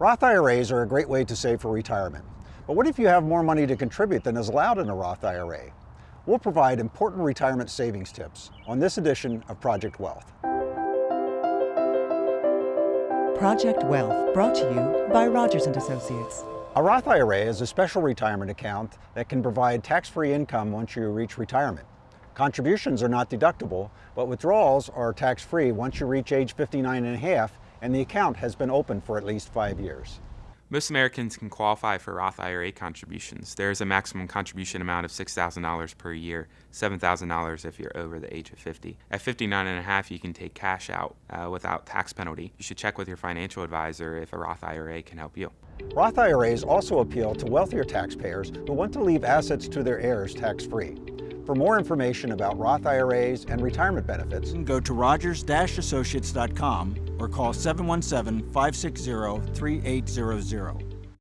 Roth IRAs are a great way to save for retirement. But what if you have more money to contribute than is allowed in a Roth IRA? We'll provide important retirement savings tips on this edition of Project Wealth. Project Wealth, brought to you by Rogers & Associates. A Roth IRA is a special retirement account that can provide tax-free income once you reach retirement. Contributions are not deductible, but withdrawals are tax-free once you reach age 59 and a half and the account has been open for at least five years. Most Americans can qualify for Roth IRA contributions. There is a maximum contribution amount of $6,000 per year, $7,000 if you're over the age of 50. At 59 and a half, you can take cash out uh, without tax penalty. You should check with your financial advisor if a Roth IRA can help you. Roth IRAs also appeal to wealthier taxpayers who want to leave assets to their heirs tax-free. For more information about Roth IRAs and retirement benefits, go to rogers-associates.com or call 717-560-3800.